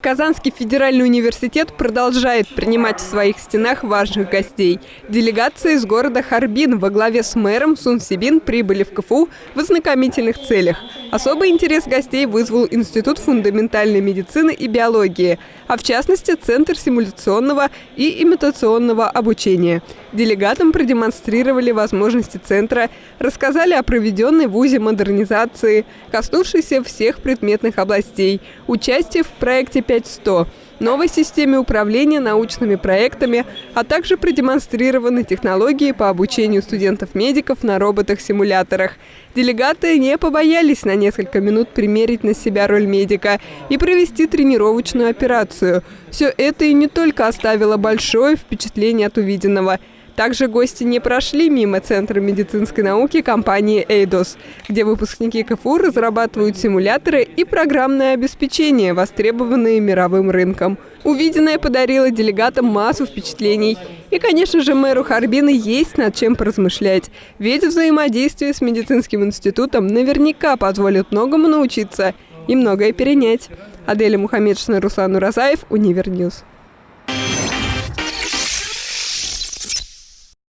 Казанский федеральный университет продолжает принимать в своих стенах важных гостей. Делегации из города Харбин во главе с мэром Сун Сибин прибыли в КФУ в ознакомительных целях. Особый интерес гостей вызвал Институт фундаментальной медицины и биологии, а в частности Центр симуляционного и имитационного обучения. Делегатам продемонстрировали возможности центра, рассказали о проведенной в ВУЗе модернизации, коснувшейся всех предметных областей, участие в проекте 5100, новой системе управления научными проектами, а также продемонстрированы технологии по обучению студентов-медиков на роботах-симуляторах. Делегаты не побоялись на несколько минут примерить на себя роль медика и провести тренировочную операцию. Все это и не только оставило большое впечатление от увиденного – также гости не прошли мимо Центра медицинской науки компании «Эйдос», где выпускники КФУ разрабатывают симуляторы и программное обеспечение, востребованные мировым рынком. Увиденное подарило делегатам массу впечатлений. И, конечно же, мэру Харбина есть над чем поразмышлять. Ведь взаимодействие с медицинским институтом наверняка позволит многому научиться и многое перенять. Аделя Мухаммедшина, Руслан Уразаев, Univer News.